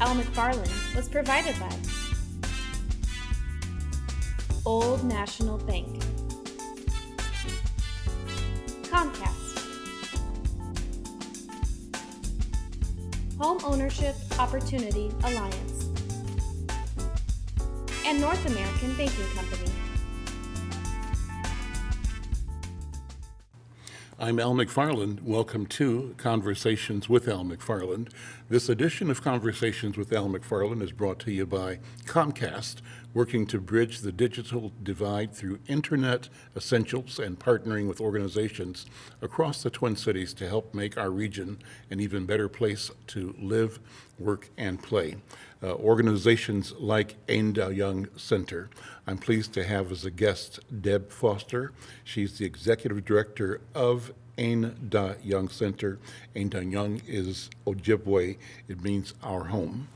Al McFarland was provided by Old National Bank, Comcast, Home Ownership Opportunity Alliance, and North American Banking Company. I'm Al McFarland. Welcome to Conversations with Al McFarland. This edition of Conversations with Al McFarland is brought to you by Comcast, working to bridge the digital divide through internet essentials and partnering with organizations across the Twin Cities to help make our region an even better place to live, work, and play. Uh, organizations like Ain Dah Yung Center. I'm pleased to have as a guest Deb Foster. She's the executive director of Ain Dah Yung Center. Ain Dah Yung is Ojibwe. It means our home.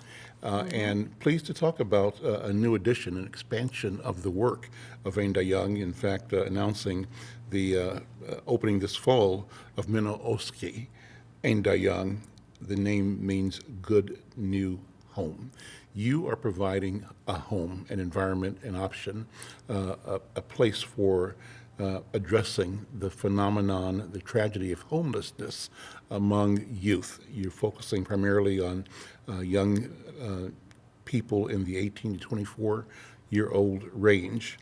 Uh, and pleased to talk about uh, a new addition, an expansion of the work of Ain Dah Yung. In fact, uh, announcing the uh, uh, opening this fall of Mino Oski. Ain Dah Yung, the name means good new home. You are providing a home, an environment, an option, uh, a, a place for uh, addressing the phenomenon, the tragedy of homelessness among youth. You're focusing primarily on uh, young uh, people in the 18 to 24 year old range.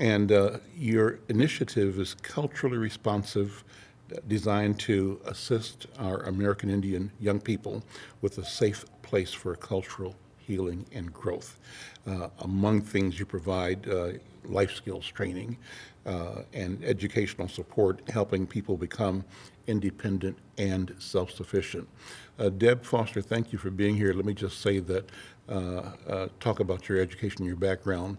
And uh, your initiative is culturally responsive, designed to assist our American Indian young people with a safe place for cultural healing and growth. Uh, among things you provide uh, life skills training uh, and educational support, helping people become independent and self-sufficient. Uh, Deb Foster, thank you for being here. Let me just say that uh, uh, talk about your education your background.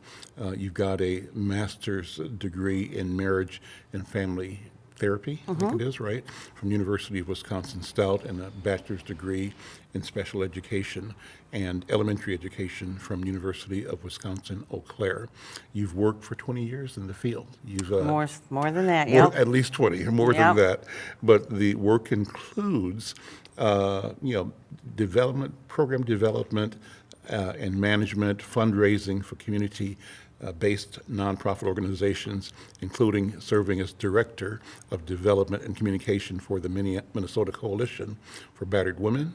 you've got a master's degree in marriage and family therapy, I think it is, right? From University of Wisconsin Stout and a bachelor's degree in special education and elementary education from University of Wisconsin Eau Claire. You've worked for 20 years in the field. You've uh, More, more than that, yep. At least 20, or more than that. But the work includes, uh, you know, development, program development uh, and management, fundraising for community-based nonprofit organizations, including serving as Director of Development and Communication for the Minnesota Coalition for Battered Women,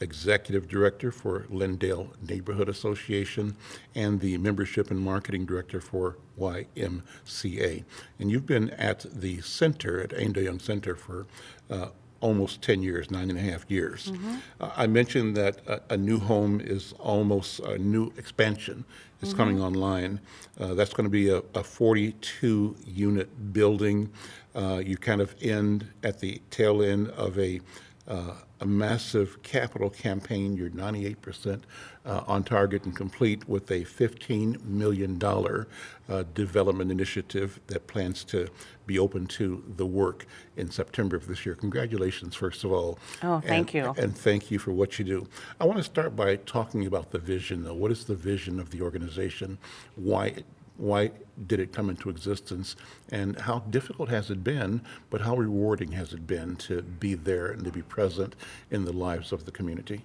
Executive Director for Lyndale Neighborhood Association, and the Membership and Marketing Director for YMCA. And you've been at the center, at Ain Dah Yung Center, for uh, almost 10 years, nine and a half years. Uh, I mentioned that a, a new home is almost a new expansion. It's coming online. Uh, that's going to be a, a 42 unit building. Uh, you kind of end at the tail end of a uh, a massive capital campaign. You're 98% uh, on target and complete with a $15 million uh, development initiative that plans to be open to the work in September of this year. Congratulations, first of all. Oh, thank And- you. And thank you for what you do. I want to start by talking about the vision, though. What is the vision of the organization? Why why did it come into existence and how difficult has it been but how rewarding has it been to be there and to be present in the lives of the community?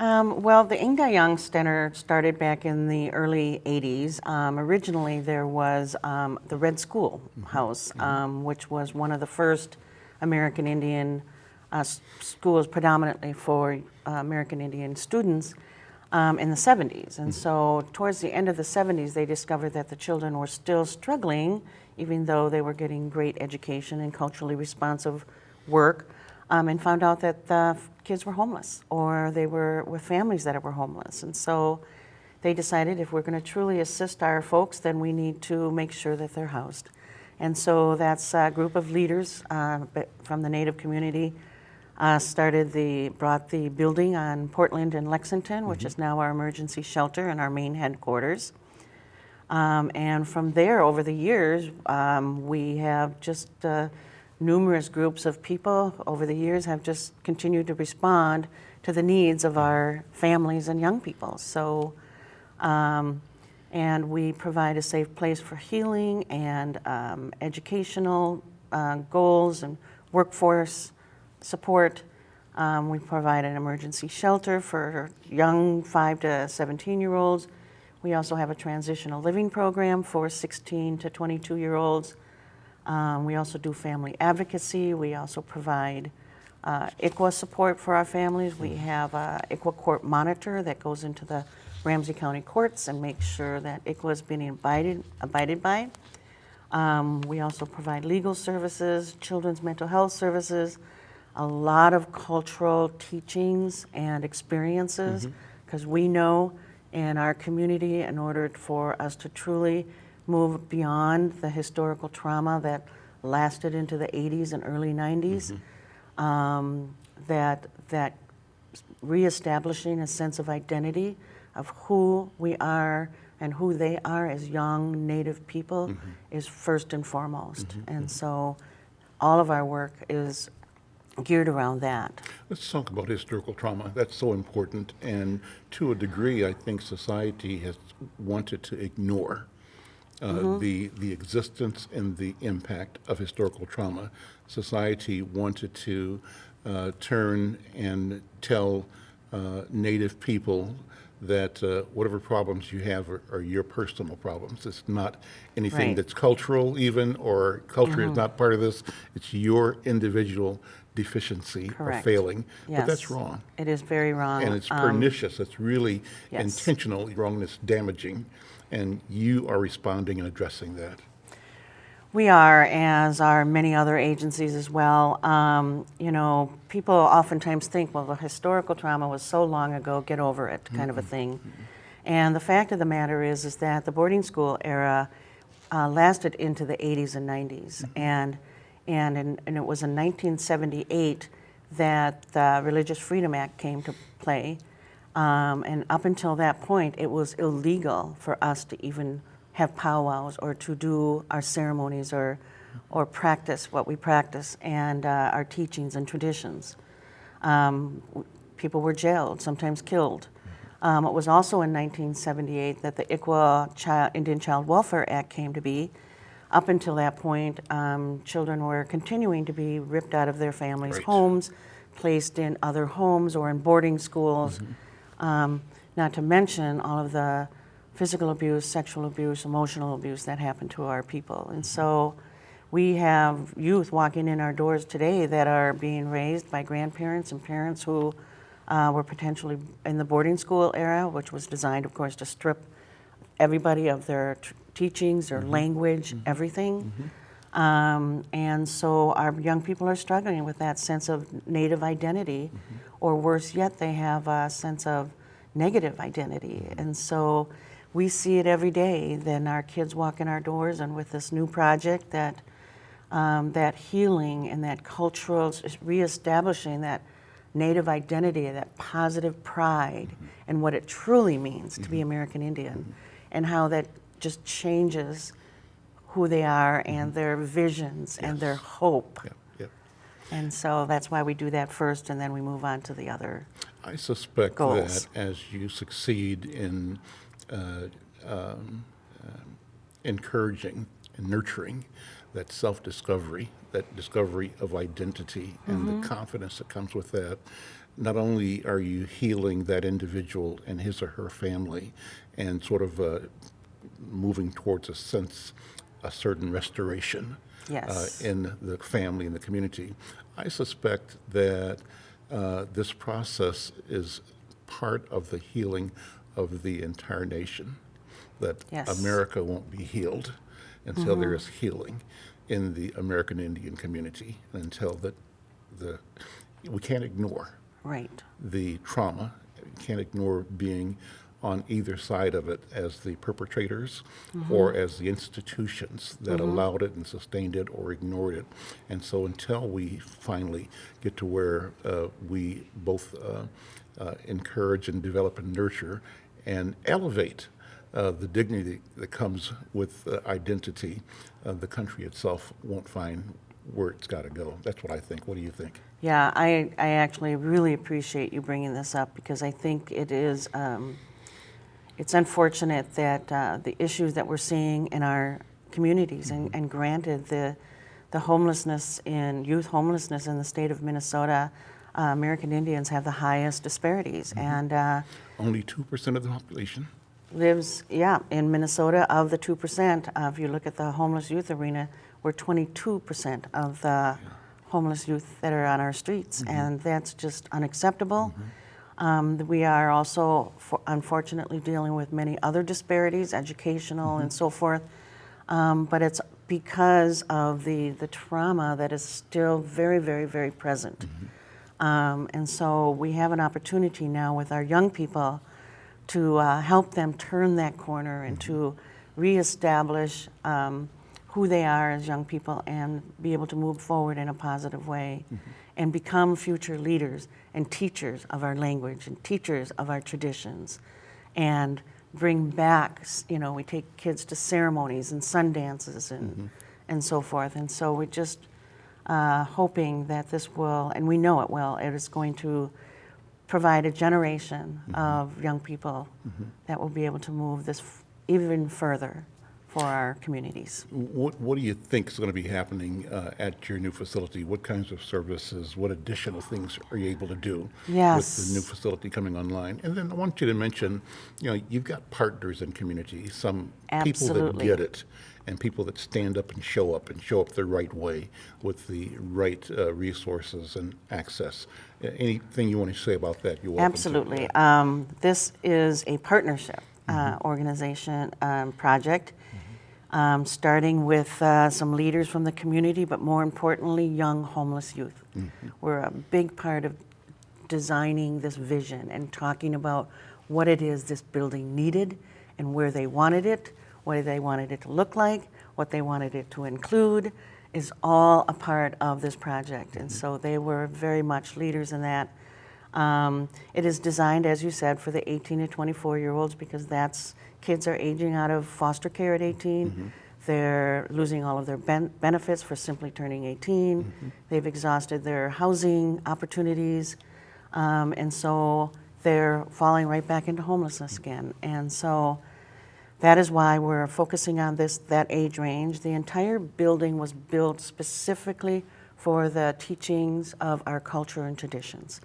Um, well, the Ain Dah Yung Center started back in the early 80s. Um, originally, there was um, the Red School House, um, which was one of the first American Indian uh, schools predominantly for uh, American Indian students um, in the 70s. And so, towards the end of the 70s, they discovered that the children were still struggling, even though they were getting great education and culturally responsive work, um, and found out that the kids were homeless or they were with families that were homeless. And so, they decided if we're going to truly assist our folks, then we need to make sure that they're housed. And so that's a group of leaders uh, from the Native community uh, started the, brought the building on Portland and Lexington, which is now our emergency shelter and our main headquarters. Um, and from there, over the years, um, we have just uh, numerous groups of people over the years have just continued to respond to the needs of our families and young people. So, um, and we provide a safe place for healing and um, educational uh, goals and workforce support Um, we provide an emergency shelter for young 5 to 17 year olds. We also have a transitional living program for 16 to 22 year olds. Um, we also do family advocacy. We also provide uh, ICWA support for our families. We have a ICWA court monitor that goes into the Ramsey County courts and makes sure that ICWA is being abided, abided by. Um, we also provide legal services, children's mental health services, a lot of cultural teachings and experiences, mm-hmm. because we know in our community, in order for us to truly move beyond the historical trauma that lasted into the 80s and early 90s, mm-hmm. um, that that reestablishing a sense of identity of who we are and who they are as young Native people mm-hmm. is first and foremost. And so all of our work is geared around that. Let's talk about historical trauma. That's so important. And to a degree, I think society has wanted to ignore uh, the, the existence and the impact of historical trauma. Society wanted to uh, turn and tell uh, Native people that uh, whatever problems you have are, are your personal problems. It's not anything Right. that's cultural, even, or culture is not part of this. It's your individual deficiency or Correct. failing. But that's wrong. It is very wrong. And it's Um, pernicious. It's really yes. intentionally wrong and it's damaging. And you are responding and addressing that. We are, as are many other agencies as well. Um, you know, people oftentimes think, well, the historical trauma was so long ago, get over it, kind of a thing. And the fact of the matter is, is that the boarding school era uh, lasted into the 80s and 90s, and and in, and it was in 1978 that the Religious Freedom Act came to play. Um, and up until that point, it was illegal for us to even have powwows or to do our ceremonies or, or practice what we practice and uh, our teachings and traditions. Um, people were jailed, sometimes killed. Um, it was also in 1978 that the ICWA Child, Indian Child Welfare Act came to be. Up until that point, um, children were continuing to be ripped out of their families' Right. homes, placed in other homes or in boarding schools. Um, not to mention all of the physical abuse, sexual abuse, emotional abuse that happened to our people. And so we have youth walking in our doors today that are being raised by grandparents and parents who uh, were potentially in the boarding school era, which was designed, of course, to strip everybody of their teachings, their mm-hmm. language, mm-hmm. everything. Mm-hmm. Um, and so our young people are struggling with that sense of native identity, or worse yet, they have a sense of negative identity. And so we see it every day. Then our kids walk in our doors, and with this new project, that um, that healing and that cultural reestablishing that native identity, that positive pride, and what it truly means to be American Indian, and how that just changes who they are and their visions and their hope. Yeah, yeah. And so that's why we do that first, and then we move on to the other. I suspect Goals. that as you succeed in uh, um, um, encouraging and nurturing that self-discovery, that discovery of identity and the confidence that comes with that, not only are you healing that individual and his or her family and sort of uh, moving towards a sense, a certain restoration Yes. uh, in the family and the community. I suspect that uh, this process is part of the healing of the entire nation. That Yes. America won't be healed until there is healing in the American Indian community, until that the we can't ignore Right. the trauma. Can't ignore being on either side of it as the perpetrators or as the institutions that allowed it and sustained it or ignored it. And so until we finally get to where uh, we both uh, uh, encourage and develop and nurture and elevate uh, the dignity that comes with uh, identity, uh, the country itself won't find where it's got to go. That's what I think. What do you think? Yeah, I, I actually really appreciate you bringing this up because I think it is, um, it's unfortunate that uh, the issues that we're seeing in our communities, and, and granted, the, the homelessness in, youth homelessness in the state of Minnesota uh, American Indians have the highest disparities. And uh, Only 2% of the population? lives, yeah, in Minnesota, of the 2%, uh, if you look at the homeless youth arena, we're 22% of the homeless youth that are on our streets, and that's just unacceptable. Um, we are also, for- unfortunately, dealing with many other disparities, educational and so forth, um, but it's because of the, the trauma that is still very, very, very present. Um, and so we have an opportunity now with our young people to uh, help them turn that corner and to reestablish um, who they are as young people and be able to move forward in a positive way and become future leaders and teachers of our language and teachers of our traditions and bring back, you know, we take kids to ceremonies and sun dances and, mm-hmm. and so forth. And so we're just uh, hoping that this will, and we know it will, it is going to provide a generation mm-hmm. of young people mm-hmm. that will be able to move this f- even further for our communities. What, what do you think is going to be happening uh, at your new facility? What kinds of services, what additional things are you able to do with the new facility coming online? And then I want you to mention, you know, you've got partners in community, some people that get it, and people that stand up and show up and show up the right way with the right uh, resources and access. Anything you want to say about that? To. Absolutely. Um, This is a partnership uh, organization, um, project, um, starting with uh, some leaders from the community, but more importantly, young homeless youth. We're a big part of designing this vision and talking about what it is this building needed and where they wanted it, what they wanted it to look like, what they wanted it to include, is all a part of this project. And so they were very much leaders in that. Um, it is designed, as you said, for the 18 to 24 year olds because that's kids are aging out of foster care at 18. They're losing all of their ben- benefits for simply turning 18. They've exhausted their housing opportunities. Um, and so they're falling right back into homelessness again. And so that is why we're focusing on this, that age range. The entire building was built specifically for the teachings of our culture and traditions.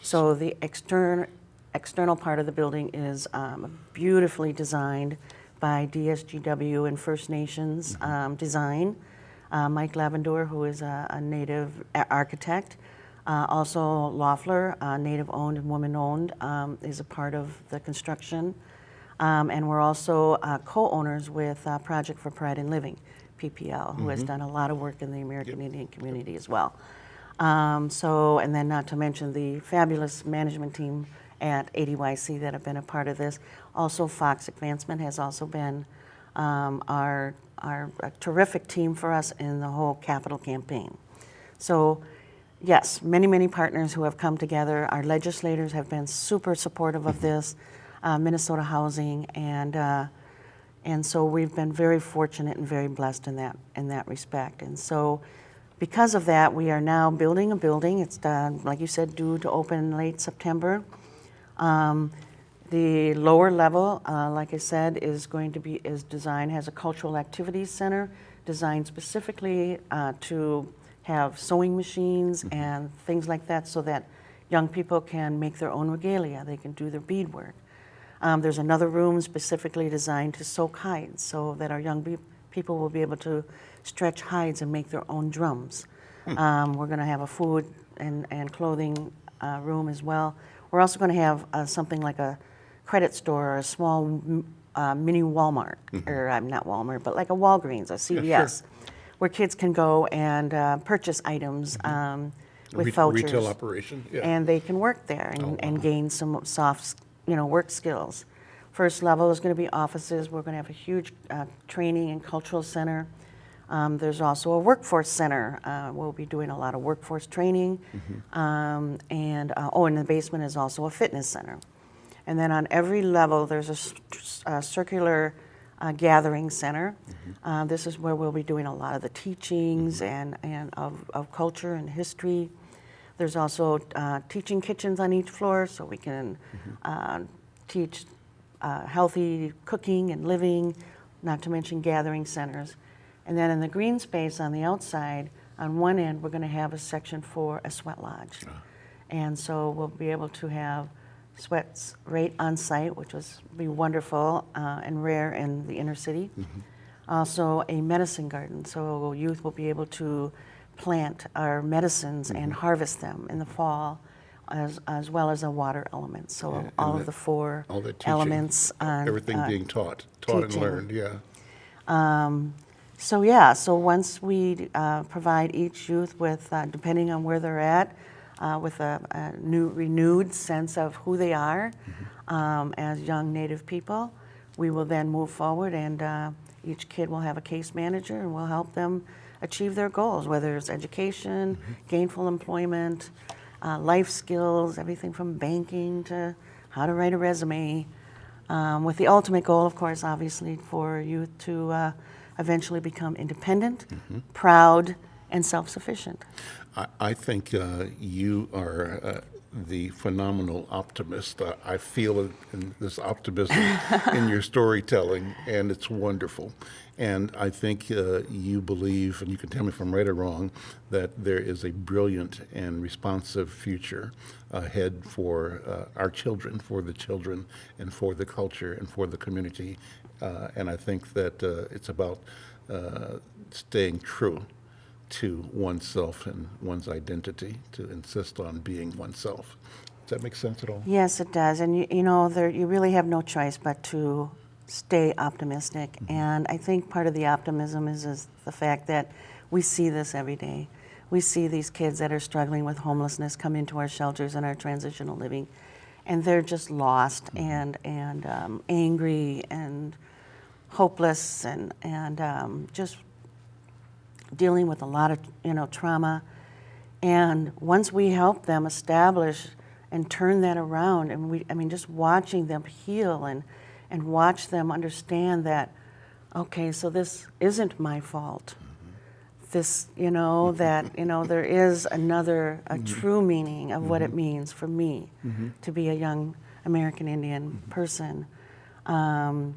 So the external, external part of the building is um, beautifully designed by DSGW and First Nations um, design. Uh, Mike Laverdure, who is a, a native architect, uh, also Loeffler, uh, native-owned and woman-owned, um, is a part of the construction. Um, and we're also uh, co-owners with uh, Project for Pride and Living, PPL, who has done a lot of work in the American Indian community as well. Um, so, and then not to mention the fabulous management team at ADYC that have been a part of this. Also, Fox Advancement has also been um, our, our terrific team for us in the whole capital campaign. So, yes, many, many partners who have come together. Our legislators have been super supportive of this, uh, Minnesota Housing, and uh, and so we've been very fortunate and very blessed in that in that respect. And so, because of that, we are now building a building. It's done, like you said, due to open late September. Um, the lower level, uh, like I said, is going to be is designed has a cultural activities center designed specifically uh, to have sewing machines and things like that, so that young people can make their own regalia. They can do their beadwork. Um, there's another room specifically designed to soak hides, so that our young people will be able to stretch hides and make their own drums. Um, we're going to have a food and, and clothing uh, room as well. We're also going to have uh, something like a credit store or a small uh, mini Walmart, or uh, not Walmart, but like a Walgreens, a CVS, where kids can go and uh, purchase items um, with Re- vouchers Retail operation, yeah. and they can work there and, Oh, and wow. gain some soft, you know, work skills. First level is going to be offices. We're going to have a huge uh, training and cultural center. Um, there's also a workforce center. Uh, we'll be doing a lot of workforce training. Mm-hmm. Um, and uh, oh, in the basement is also a fitness center. And then on every level, there's a circular uh, gathering center. Mm-hmm. Uh, this is where we'll be doing a lot of the teachings and, and of, of culture and history. There's also uh, teaching kitchens on each floor, so we can uh, teach uh, healthy cooking and living, not to mention gathering centers. And then in the green space on the outside, on one end, we're going to have a section for a sweat lodge. And so we'll be able to have sweats right on site, which was be wonderful uh, and rare in the inner city. Also, a medicine garden, so youth will be able to plant our medicines and harvest them in the fall, as, as well as a water element. So Yeah, all that- of the four All that teaching, elements on everything uh, being taught, taught and learned, yeah. So yeah, so once we uh, provide each youth with, uh, depending on where they're at, uh, with a, a new renewed sense of who they are um, as young Native people, we will then move forward, and uh, each kid will have a case manager, and we'll help them achieve their goals, whether it's education, gainful employment, uh, life skills, everything from banking to how to write a resume um, with the ultimate goal, of course, obviously, for youth to uh, eventually become independent, proud, and self sufficient. I, I think uh, you are uh, the phenomenal optimist. I, I feel this optimism in your storytelling, and it's wonderful. And I think uh, you believe, and you can tell me if I'm right or wrong, that there is a brilliant and responsive future ahead for uh, our children, for the children, and for the culture, and for the community. Uh, and I think that uh, it's about uh, staying true to oneself and one's identity, to insist on being oneself. Does that make sense at all? Yes, it does. And you, you know, there, you really have no choice but to stay optimistic. And I think part of the optimism is, is the fact that we see this every day. We see these kids that are struggling with homelessness come into our shelters and our transitional living, and they're just lost and, and um, angry and hopeless and, and um, just dealing with a lot of you know trauma. And once we help them establish and turn that around and we i mean just watching them heal and and watch them understand that okay so this isn't my fault. Mm-hmm. This you know mm-hmm. that you know there is another a mm-hmm. true meaning of what it means for me to be a young american indian person. Um,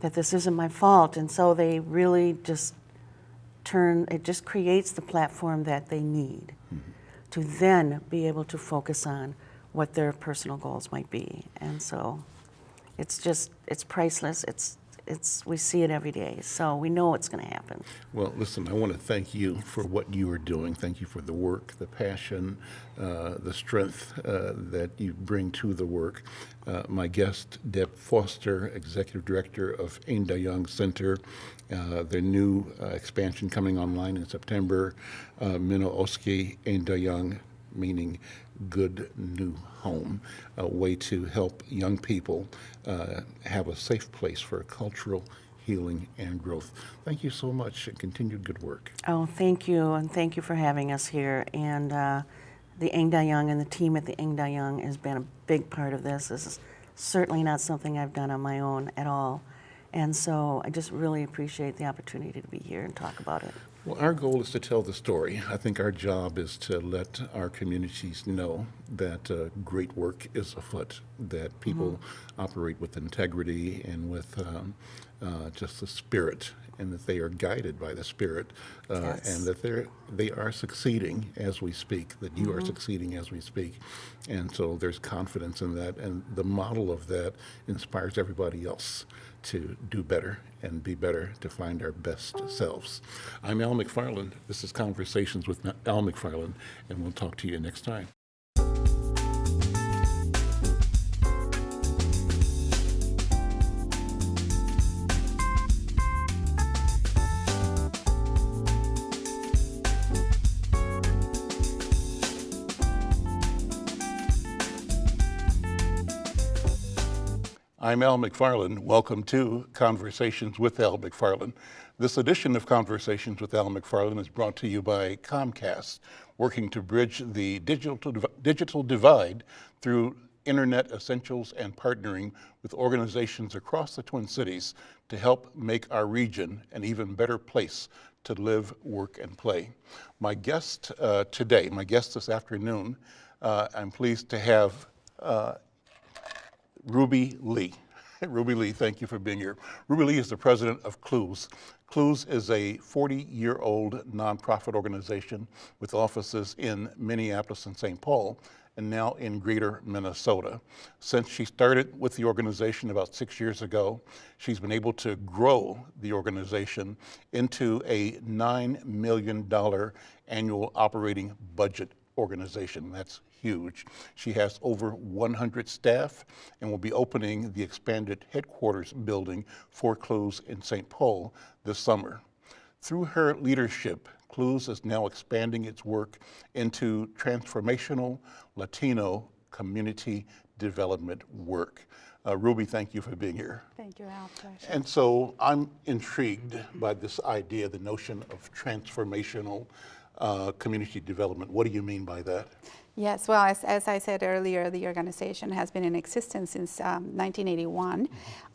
that this isn't my fault. And so they really just turn it just creates the platform that they need mm-hmm. to then be able to focus on what their personal goals might be. And so it's just it's priceless. It's it's we see it every day so we know it's going to happen Well, listen, I want to thank you for what you are doing. Thank you for the work, the passion, uh, the strength uh, that you bring to the work. Uh, my guest, Deb Foster, Executive Director of Ain Young Center, uh, their new uh, expansion coming online in September, uh, Mino Oski Ain Young, meaning good new home, a way to help young people uh, have a safe place for cultural healing and growth. Thank you so much and continued good work. Oh, thank you, and thank you for having us here. And uh, the Ain Dah Yung and the team at the Ain Dah Yung has been a big part of this. This is certainly not something I've done on my own at all. And so I just really appreciate the opportunity to be here and talk about it. Well, our goal is to tell the story. I think our job is to let our communities know that uh, great work is afoot, that people operate with integrity and with um, uh, just the spirit, and that they are guided by the spirit, uh, Yes. and that they're they are succeeding as we speak. That you are succeeding as we speak, and so there's confidence in that, and the model of that inspires everybody else to do better and be better to find our best selves. I'm Al McFarland. This is Conversations with Al McFarland, and we'll talk to you next time. I'm Al McFarland. Welcome to Conversations with Al McFarland. This edition of Conversations with Al McFarland is brought to you by Comcast, working to bridge the digital, digital divide through internet essentials and partnering with organizations across the Twin Cities to help make our region an even better place to live, work, and play. My guest uh, today, my guest this afternoon, uh, I'm pleased to have uh, Ruby Lee. Ruby Lee, thank you for being here. Ruby Lee is the president of Clues. Clues is a 40-year-old nonprofit organization with offices in Minneapolis and St. Paul, and now in greater Minnesota. Since she started with the organization about six years ago, she's been able to grow the organization into a $9 million annual operating budget organization. That's huge. She has over 100 staff and will be opening the expanded headquarters building for Clues in St. Paul this summer. Through her leadership, Clues is now expanding its work into transformational Latino community development work. Uh, Ruby, thank you for being here. Thank you, Al. And so I'm intrigued by this idea, the notion of transformational uh, community development. What do you mean by that? Yes, well, as, as I said earlier, the organization has been in existence since um, 1981,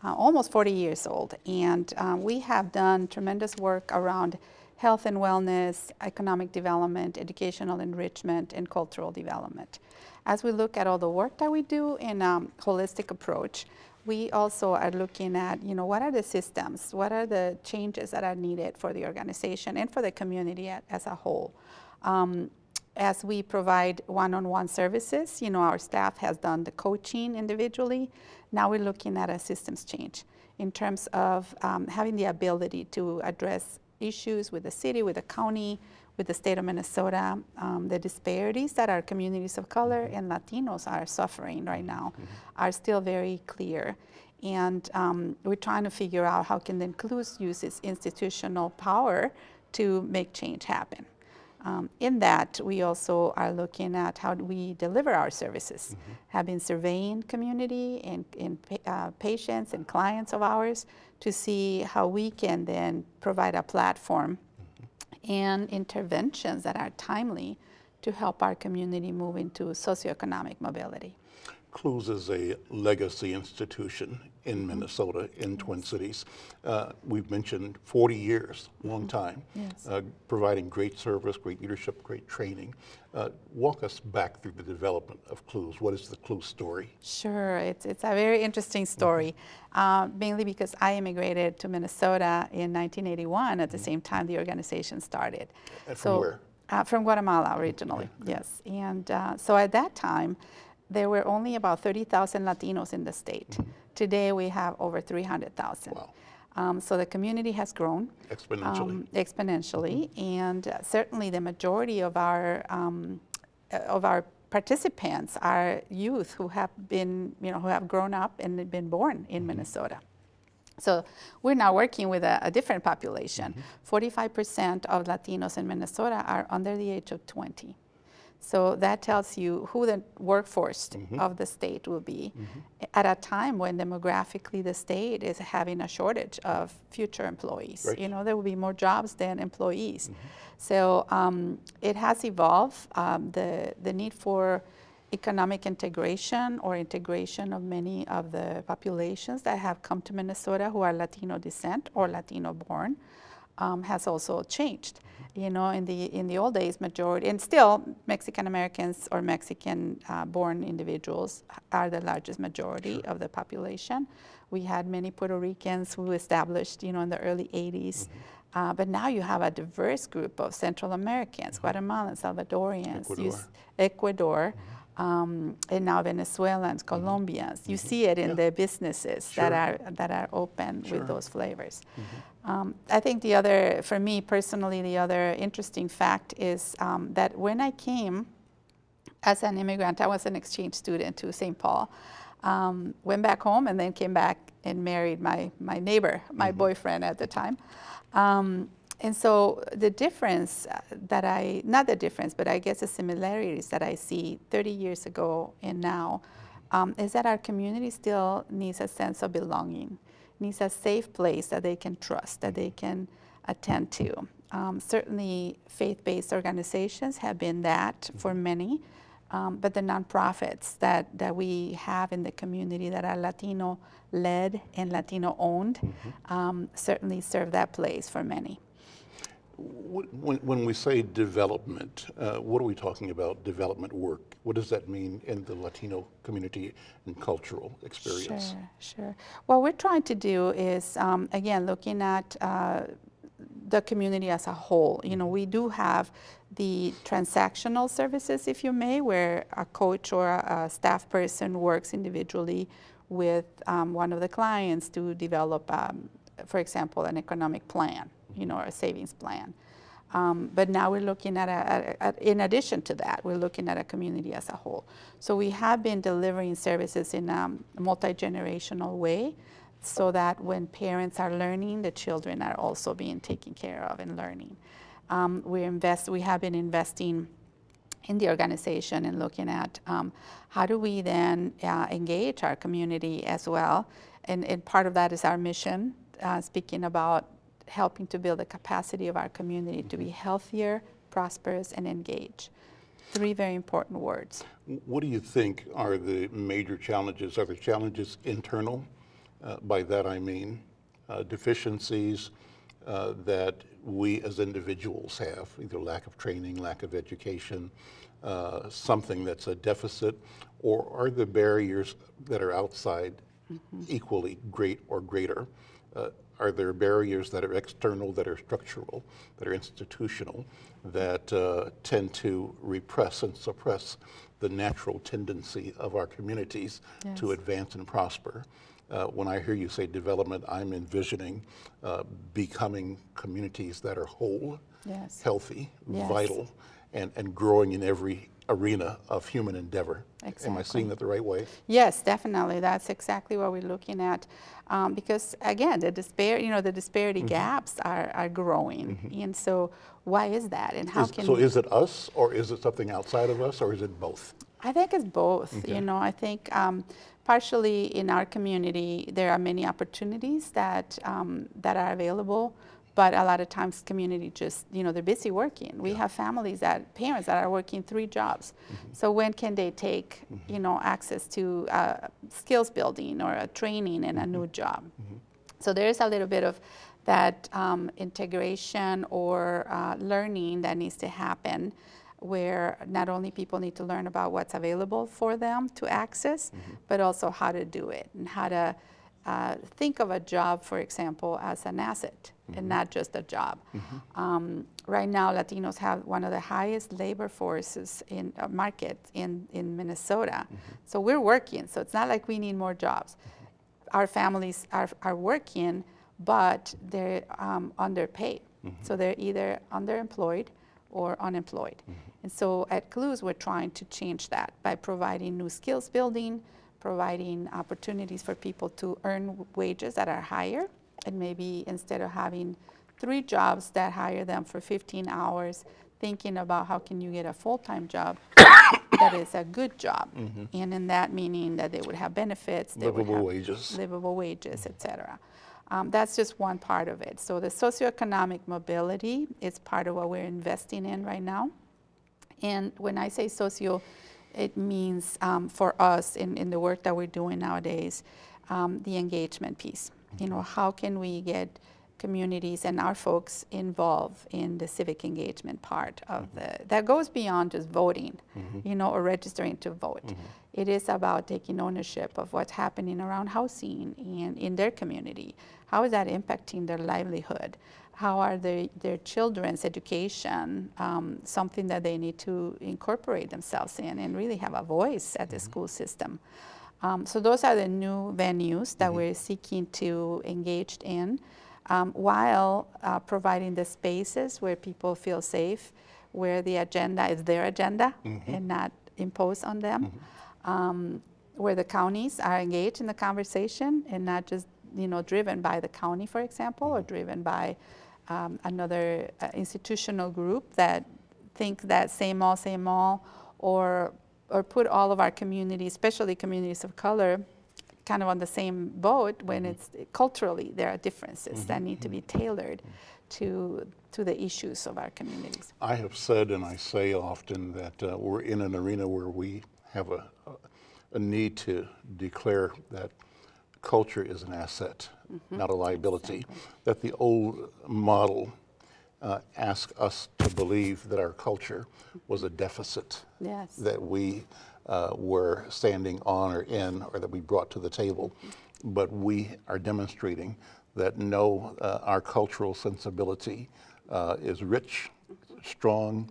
uh, almost 40 years old. And um, we have done tremendous work around health and wellness, economic development, educational enrichment, and cultural development. As we look at all the work that we do in a um, holistic approach, we also are looking at, you know, what are the systems, what are the changes that are needed for the organization and for the community as a whole. Um, as we provide one-on-one -on -one services, you know, our staff has done the coaching individually. Now we're looking at a systems change in terms of um, having the ability to address issues with the city, with the county, with the state of Minnesota, um, the disparities that our communities of color mm-hmm. and Latinos are suffering right now mm -hmm. are still very clear. And um, we're trying to figure out how can the Inclus use its institutional power to make change happen. Um, in that, we also are looking at how we deliver our services. Mm -hmm. Have been surveying community and, and uh, patients and clients of ours to see how we can then provide a platform. And interventions that are timely to help our community move into socioeconomic mobility. Clues is a legacy institution in. Minnesota, in. Twin Cities. Uh, we've mentioned 40 years, long mm-hmm. time, yes. uh, providing great service, great leadership, great training. Uh, walk us back through the development of Clues. What is the Clues story? Sure, it's, it's a very interesting story, mm-hmm. mainly because I immigrated to Minnesota in 1981 at the mm-hmm. same time the organization started. And from so, where? Uh, from Guatemala originally, okay. yes. And uh, so at that time, there were only about 30,000 Latinos in the state. Mm -hmm. Today we have over 300,000. Wow. Um, so the community has grown exponentially. Um, exponentially, mm -hmm. and uh, certainly the majority of our um, uh, of our participants are youth who have been, you know, who have grown up and been born in mm -hmm. Minnesota. So we're now working with a, a different population. 45% of Latinos in Minnesota are under the age of 20. So that tells you who the workforce mm -hmm. of the state will be mm -hmm. at a time when demographically the state is having a shortage of future employees. Right. You know, there will be more jobs than employees. Mm -hmm. So um, it has evolved. Um, the, the need for economic integration or integration of many of the populations that have come to Minnesota who are Latino descent or Latino born um, has also changed. You know, in the in the old days, majority and still Mexican Americans or Mexican uh, born individuals are the largest majority sure. of the population. We had many Puerto Ricans who established, you know, in the early 80s. Mm -hmm. uh, but now you have a diverse group of Central Americans, mm -hmm. Guatemalans, Salvadorians, Ecuador, Ecuador mm -hmm um, and now Venezuelans, mm-hmm. Colombians. You mm-hmm. see it in yeah. the businesses sure. that are that are open sure. with those flavors. Mm um, I think the other, for me personally, the other interesting fact is um, that when I came as an immigrant, I was an exchange student to St. Paul. Um, went back home and then came back and married my my neighbor, my -hmm. boyfriend at the time. Um, and so the difference uh, that I, not the difference, but I guess the similarities that I see 30 years ago and now um, is that our community still needs a sense of belonging, needs a safe place that they can trust, that they can attend to. Um, certainly faith-based organizations have been that for many, um, but the nonprofits that, that we have in the community that are Latino led and Latino owned mm -hmm. certainly serve that place for many. When, when we say development, uh, what are we talking about, development work? What does that mean in the Latino community and cultural experience? Sure, sure. What we're trying to do is, um, again, looking at uh, the community as a whole. You know, we do have the transactional services, if you may, where a coach or a, a staff person works individually with um, one of the clients to develop, um, for example, an economic plan, you know, a savings plan. Um, but now we're looking at, a, in addition to that, we're looking at a community as a whole. So we have been delivering services in a multi-generational way so that when parents are learning, the children are also being taken care of and learning. Um, we, invest, we have been investing in the organization and looking at um, how do we then uh, engage our community as well. And, and, part of that is our mission, uh, speaking about helping to build the capacity of our community to be healthier, prosperous, and engaged. Three very important words. What do you think are the major challenges? Are the challenges internal? Uh, by that I mean uh, deficiencies uh, that we as individuals have, either lack of training, lack of education, uh, something that's a deficit, or are the barriers that are outside mm -hmm. equally great or greater? Uh, are there barriers that are external, that are structural, that are institutional, that uh, tend to repress and suppress the natural tendency of our communities yes. to advance and prosper? Uh, when I hear you say development, I'm envisioning uh, becoming communities that are whole, yes. healthy, yes. vital, and, and growing in every arena of human endeavor. Exactly. Am I seeing that the right way? Yes, definitely. That's exactly what we're looking at. Um, because again, the dispar you know, the disparity mm -hmm. gaps are, are growing. Mm -hmm. And so why is that? And how is, can So is it us or is it something outside of us or is it both? I think it's both. Okay. You know, I think um, partially in our community, there are many opportunities that, um, that are available, but a lot of times community just, you know, they're busy working. We yeah. have families that, parents that are working three jobs. Mm -hmm. So when can they take, mm -hmm. you know, access to uh, skills building or a training and a new mm-hmm. job? Mm-hmm. So there is a little bit of that um, integration or uh, learning that needs to happen where not only people need to learn about what's available for them to access, mm -hmm. but also how to do it and how to uh, think of a job, for example, as an asset mm -hmm. and not just a job. Mm -hmm. um, right now, Latinos have one of the highest labor forces in uh, market in, in Minnesota. Mm-hmm. So we're working, so it's not like we need more jobs. Mm-hmm. Our families are, are working, but they're um, underpaid. Mm-hmm. So they're either underemployed or unemployed. Mm -hmm. And so at Clues, we're trying to change that by providing new skills building, providing opportunities for people to earn wages that are higher, and maybe instead of having three jobs that hire them for 15 hours, thinking about how can you get a full-time job that is a good job. Mm -hmm. And in that meaning that they would have benefits, they livable would have wages, livable wages, et cetera. Um, that's just one part of it. So the socioeconomic mobility is part of what we're investing in right now. And when I say socio, it means um, for us in, in the work that we're doing nowadays, um, the engagement piece. You know, how can we get communities and our folks involved in the civic engagement part of mm-hmm. the, that goes beyond just voting, mm-hmm. you know, or registering to vote. Mm-hmm. It is about taking ownership of what's happening around housing and in their community. How is that impacting their livelihood? How are their, their children's education um, something that they need to incorporate themselves in and really have a voice at the mm-hmm. school system? Um, so those are the new venues that mm-hmm. we're seeking to engage in um, while uh, providing the spaces where people feel safe, where the agenda is their agenda mm-hmm. and not imposed on them, mm-hmm. um, where the counties are engaged in the conversation and not just you know driven by the county, for example, or driven by um, another uh, institutional group that think that same all, same all, or or put all of our communities, especially communities of color, kind of on the same boat when mm -hmm. it's culturally there are differences mm -hmm. that need to be mm-hmm. tailored to to the issues of our communities. I have said and I say often that uh, we're in an arena where we have a, a need to declare that culture is an asset, mm -hmm. not a liability. Exactly. That the old model uh, asked us to believe that our culture was a deficit. Yes. That we uh, were standing on or in or that we brought to the table. But we are demonstrating that know uh, our cultural sensibility uh, is rich, strong,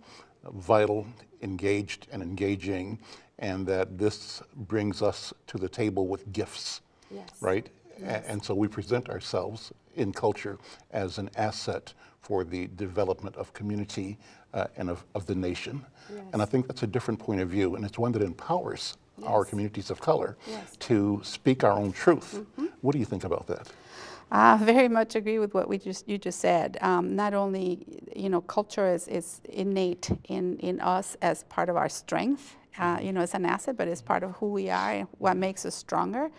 vital, engaged, and engaging, and that this brings us to the table with gifts, Yes. right? A- And so we present ourselves in culture as an asset for the development of community uh, and of, of the nation. And I think that's a different point of view, and it's one that empowers our communities of color Yes. to speak our own truth. What do you think about that? I very much agree with what we just you just said. Um, not only you know culture is, is innate in, in us as part of our strength, uh, you know, as an asset, but it's part of who we are and what makes us stronger,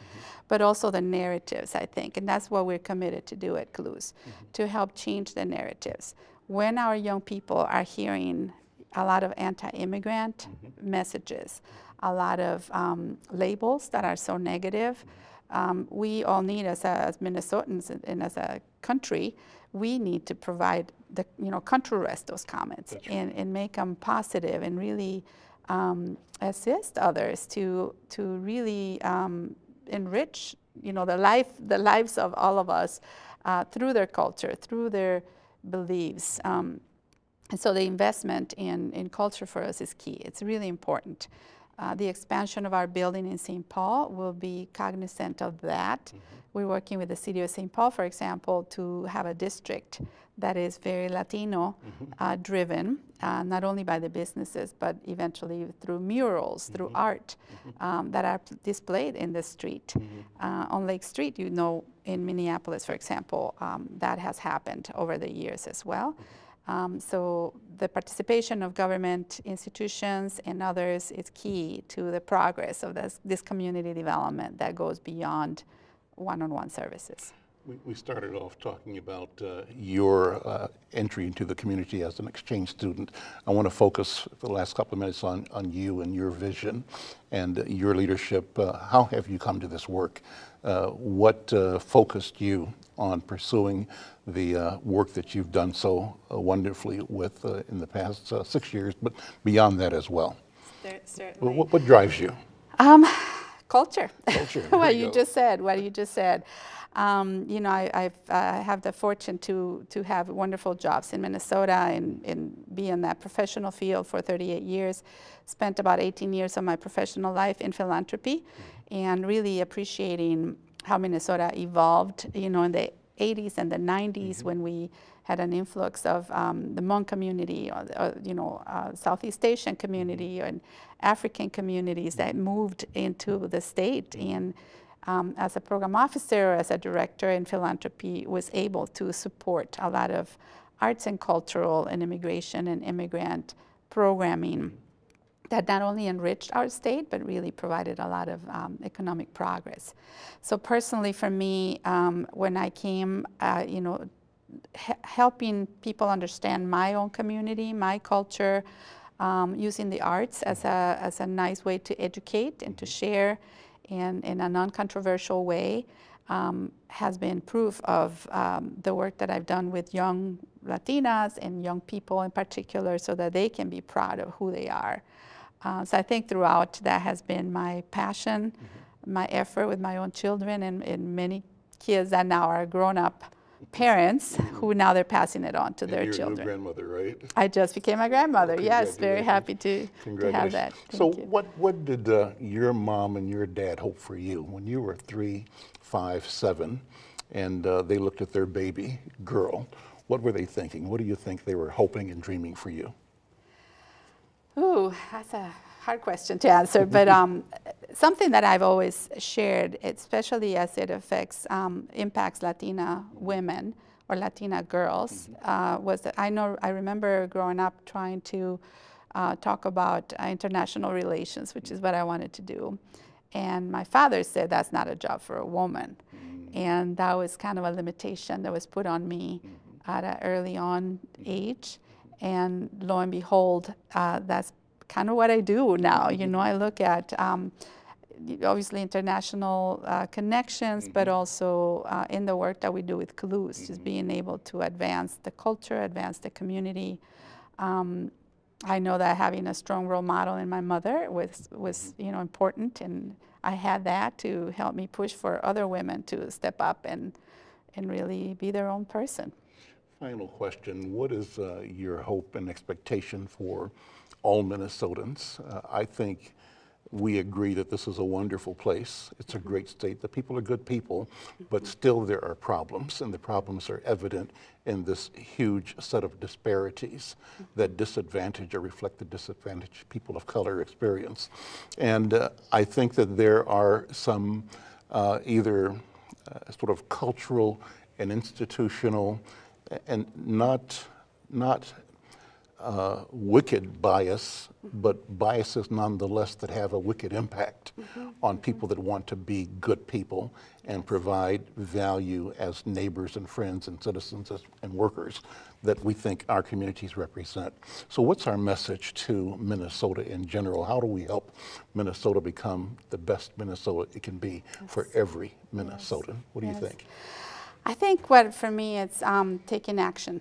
but also the narratives. I think, and that's what we're committed to do at Clues, to help change the narratives. When our young people are hearing a lot of anti-immigrant messages, a lot of um, labels that are so negative um, we all need as, a, as Minnesotans and, and as a country, we need to provide the, you know, contrast those comments and, and make them positive and really um, assist others to, to really um, enrich, you know, the life, the lives of all of us uh, through their culture, through their beliefs. Um, and so the investment in, in culture for us is key. It's really important. Uh, the expansion of our building in St. Paul will be cognizant of that. We're working with the city of St. Paul, for example, to have a district that is very Latino uh, driven, uh, not only by the businesses, but eventually through murals, through art um, that are displayed in the street. Uh, on Lake Street, you know, in Minneapolis, for example, um, that has happened over the years as well. Um, so the participation of government institutions and others is key to the progress of this, this community development that goes beyond one-on-one services. We, started off talking about uh, your uh, entry into the community as an exchange student. I want to focus the last couple of minutes on, on you and your vision and your leadership. Uh, how have you come to this work? Uh, what uh, focused you on pursuing the uh, work that you've done so uh, wonderfully with uh, in the past uh, six years, but beyond that as well? Certainly. What, what drives you? Um, culture. Culture, what you just said. What you just said. Um, you know, I, I've uh, have the fortune to to have wonderful jobs in Minnesota and, and be in that professional field for 38 years. Spent about 18 years of my professional life in philanthropy, and really appreciating how Minnesota evolved. You know, in the 80s and the 90s when we had an influx of um, the Hmong community, or, you know, uh, Southeast Asian community, and African communities that moved into the state. And um, as a program officer, as a director in philanthropy, was able to support a lot of arts and cultural and immigration and immigrant programming that not only enriched our state, but really provided a lot of um, economic progress. So personally, for me, um, when I came, uh, you know, he- helping people understand my own community, my culture, um, using the arts as a, as a nice way to educate and to share in, in a non-controversial way um, has been proof of um, the work that I've done with young Latinas and young people in particular so that they can be proud of who they are. Uh, so I think throughout that has been my passion, my effort with my own children and, and many kids that now are grown up parents who now they're passing it on to And their you're a new children. grandmother, right? I just became a grandmother. yes, very happy to, to have that. So you. what, what did uh, your mom and your dad hope for you when you were three, five, seven, and uh, they looked at their baby girl? What were they thinking? What do you think they were hoping and dreaming for you? Ooh, that's a hard question to answer, but um, something that I've always shared, especially as it affects, um, impacts Latina women or Latina girls, uh, was that I know, I remember growing up trying to uh, talk about uh, international relations, which is what I wanted to do. And my father said that's not a job for a woman. And that was kind of a limitation that was put on me at an early on age. And lo and behold, uh, that's kind of what I do now. You know, I look at um, obviously international uh, connections, but also uh, in the work that we do with Clues, just being able to advance the culture, advance the community. Um, I know that having a strong role model in my mother was was you know important, and I had that to help me push for other women to step up and and really be their own person. Final question, what is uh, your hope and expectation for all Minnesotans? Uh, I think we agree that this is a wonderful place. It's a great state. The people are good people, but still there are problems, and the problems are evident in this huge set of disparities that disadvantage or reflect the disadvantage people of color experience. And uh, I think that there are some uh, either uh, sort of cultural and institutional and not, not uh, wicked bias, but biases nonetheless that have a wicked impact on people that want to be good people and provide value as neighbors and friends and citizens as- and workers that we think our communities represent. So what's our message to Minnesota in general? How do we help Minnesota become the best Minnesota it can be for every Minnesotan? What do you think? I think what for me it's um, taking action,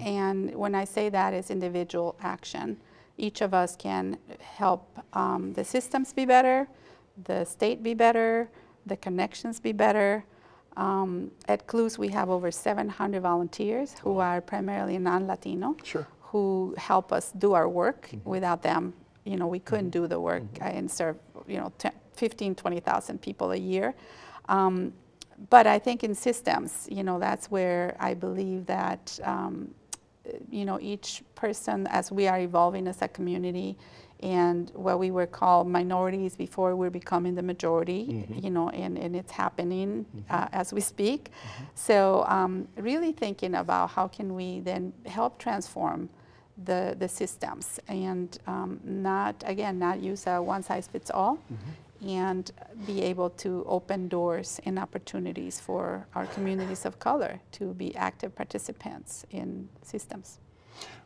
and when I say that it's individual action. Each of us can help um, the systems be better, the state be better, the connections be better. Um, at CLUES we have over 700 volunteers who are primarily non-Latino, Sure. who help us do our work. Without them, you know, we couldn't do the work uh, and serve, you know, 10, 15, 20,000 people a year. Um, but I think in systems, you know, that's where I believe that, um, you know, each person, as we are evolving as a community, and what we were called minorities before we're becoming the majority, you know, and, and it's happening uh, as we speak. So um, really thinking about how can we then help transform the, the systems and um, not, again, not use a one size fits all and be able to open doors and opportunities for our communities of color to be active participants in systems.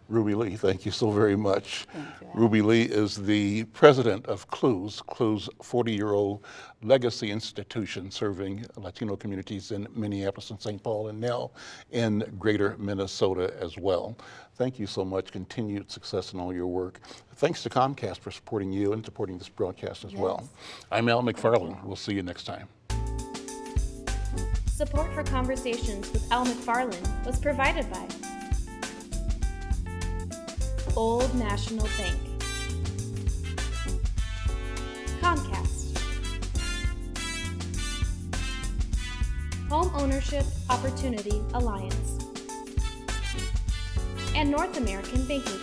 Ruby Lee, thank you so very much. Ruby Lee is the president of CLUES, CLUES 40-year-old legacy institution serving Latino communities in Minneapolis and St. Paul and now in greater Minnesota as well. Thank you so much. Continued success in all your work. Thanks to Comcast for supporting you and supporting this broadcast as well. I'm Al McFarlane. We'll see you next time. Support for Conversations with Al McFarlane was provided by Old National Bank, Comcast, Home Ownership Opportunity Alliance, and North American Banking